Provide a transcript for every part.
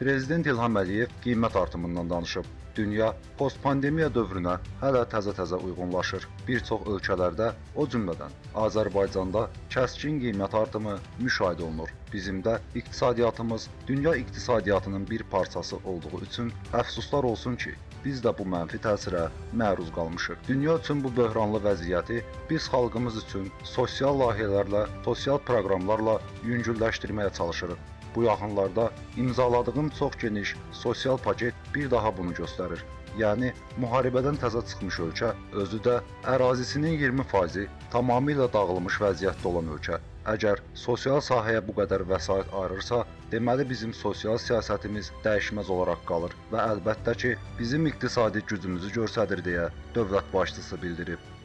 Prezident İlham Əliyev qiymət artımından danışıb. Dünya postpandemiya dövrünə hələ təzə-təzə uyğunlaşır. Bir çox ölkələrdə, o cümlədən Azərbaycanda kəskin qiymət artımı müşahidə olunur. Bizim də iqtisadiyyatımız dünya iqtisadiyyatının bir parçası olduğu üçün əfsuslar olsun ki, biz də bu mənfi təsirə məruz qalmışıq. Dünya üçün bu böhranlı vəziyyəti biz xalqımız üçün sosial layihələrlə, sosial proqramlarla yüngülləşdirməyə çalışırıq. Bu yaxınlarda imzaladığım çox geniş sosial paket bir daha bunu göstərir. Yəni müharibədən təzə çıxmış ölkə, özü də ərazisinin 20%-i tamamilə dağılmış vəziyyətdə olan ölkə. Əgər sosial sahəyə bu qədər vəsait ayırırsa, deməli bizim sosial siyasətimiz dəyişməz olaraq qalır və əlbəttə ki, bizim iqtisadi gücümüzü göstərir deyə dövlət başçısı bildirib.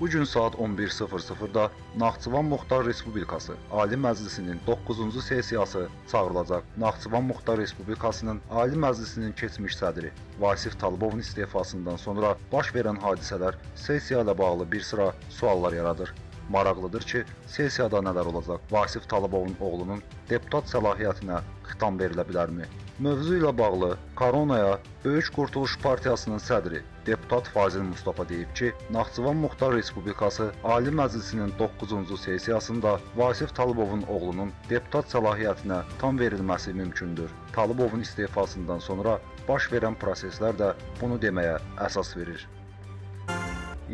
Bu gün saat 11:00-da Naxçıvan Muxtar Respublikası Ali Məclisinin 9-cu sessiyası çağırılacaq. Naxçıvan Muxtar Respublikasının Ali Məclisinin keçmiş sədri Vasif Talıbovun istefasından sonra baş verən hadisələr sessiya ilə bağlı bir sıra suallar yaradır. Maraqlıdır ki, sessiyada nələr olacaq? Vasif Talıbovun oğlunun deputat səlahiyyətinə xitam verilə bilərmi? Mövzu ilə bağlı Koronaya Böyük Qurtuluş Partiyasının sədri deputat Fazil Mustafa deyib ki, Naxçıvan Muxtar Respublikası Ali Məclisinin 9-cu sessiyasında Vasif Talıbovun oğlunun deputat səlahiyyətinə tam verilməsi mümkündür. Talıbovun istefasından sonra baş verən proseslər də bunu deməyə əsas verir.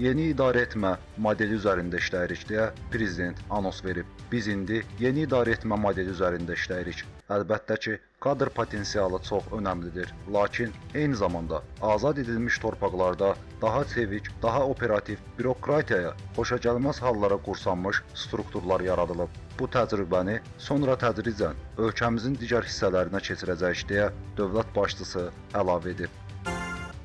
Yeni idarə etmə modeli üzərində işləyirik deyə prezident anons verib. Biz indi yeni idarə etmə modeli üzərində işləyirik. Əlbəttə ki, kadr potensialı çox önəmlidir. Lakin eyni zamanda azad edilmiş torpaqlarda daha çevik, daha operativ, bürokratiyaya xoşagəlməz hallara qursanmış strukturlar yaradılıb. Bu təcrübəni sonra tədricən ölkəmizin digər hissələrinə keçirəcəyik deyə dövlət başçısı əlavə edib.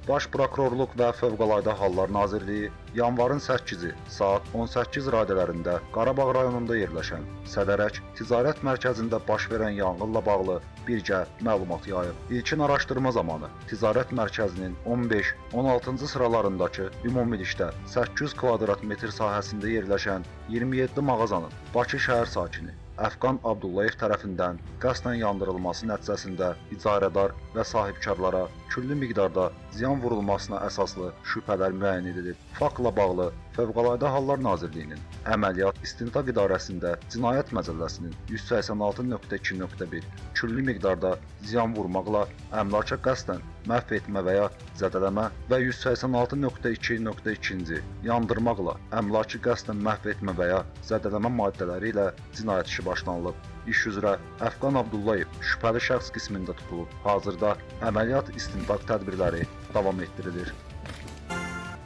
Baş Prokurorluq və Fövqəladə Hallar Nazirliyi yanvarın 8-i saat 18 radələrində Qarabağ rayonunda yerləşən Sədərək Ticarət Mərkəzində baş verən yanğınla bağlı birgə məlumat yayıb. İlkin araşdırma zamanı Ticarət Mərkəzinin 15-16-cı sıralarındakı ümumilikdə 800 kvadrat metr sahəsində yerləşən 27 mağazanın Bakı şəhər sakini Əfqan Abdullayev tərəfindən qəsdən yandırılması nəticəsində icarədar və sahibkarlara küllü miqdarda ziyan vurulmasına əsaslı şübhələr müəyyən edilib. Faktla bağlı Fövqəladə Hallar Nazirliyinin Əməliyyat İstintaq İdarəsində Cinayət Məcəlləsinin 180.2.1 küllü miqdarda ziyan vurmaqla əmlaka qəsdən məhv etmə və ya zədələmə və 186.2.2-ci yandırmaqla əmlakı qəsdən məhv etmə və ya zədələmə maddələri ilə cinayət işi başlanılıb. İş üzrə Əfqan Abdullayev şübhəli şəxs qismində tutulub. Hazırda əməliyyat istintaq tədbirləri davam etdirilir.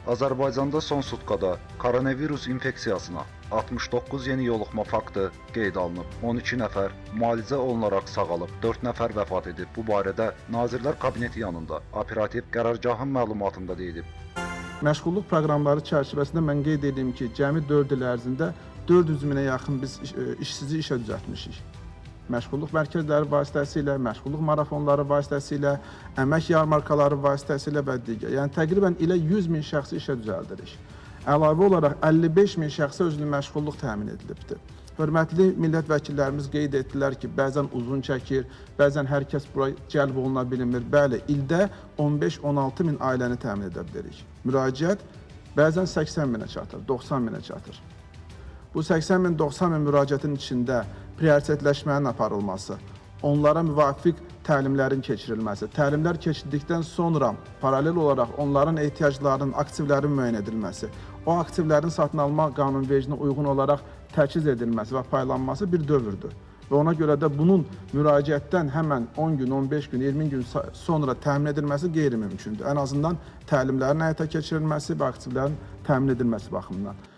Azərbaycanda son sutkada koronavirus infeksiyasına 69 yeni yoluxma faktı qeyd alınıb. 12 nəfər müalicə olunaraq sağalıb, 4 nəfər vəfat edib. Bu barədə Nazirlər Kabineti yanında operativ qərargahın məlumatında deyilib. Məşğulluq proqramları çərçivəsində mən qeyd edeyim ki, cəmi 4 il ərzində 400 minə yaxın biz e, işsizi işə düzəltmişik. Məşğulluq mərkəzləri vasitəsilə, məşğulluq marafonları vasitəsilə, əmək yarmarkaları vasitəsilə və digər. Yəni təqribən ilə 100 min şəxsi işə düzəldirik. Əlavə olaraq 55 min şəxsə özünü məşğulluq təmin edilibdir. Hörmətli millət vəkillərimiz qeyd etdilər ki, bəzən uzun çəkir, bəzən hər kəs bura cəlb oluna bilmir. Bəli, ildə 15-16 min ailəni təmin edə bilərik. Müraciət bəzən 80 minə çatır, 90 minə çatır. Bu 80 min, 90 min müraciətin içində prioritetləşmənin aparılması, onlara müvafiq təlimlərin keçirilməsi, təlimlər keçirdikdən sonra paralel olaraq onların ehtiyaclarının, aktivlərin müəyyən edilməsi, o aktivlərin satın alma qanunvericiliyinə uyğun olaraq təchiz edilməsi və paylanması bir dövrdür. Və ona görə də bunun müraciətdən həmən 10 gün, 15 gün, 20 gün sonra təmin edilməsi qeyri-mümkündür. Ən azından təlimlərin həyata keçirilməsi və aktivlərin təmin edilməsi baxımından.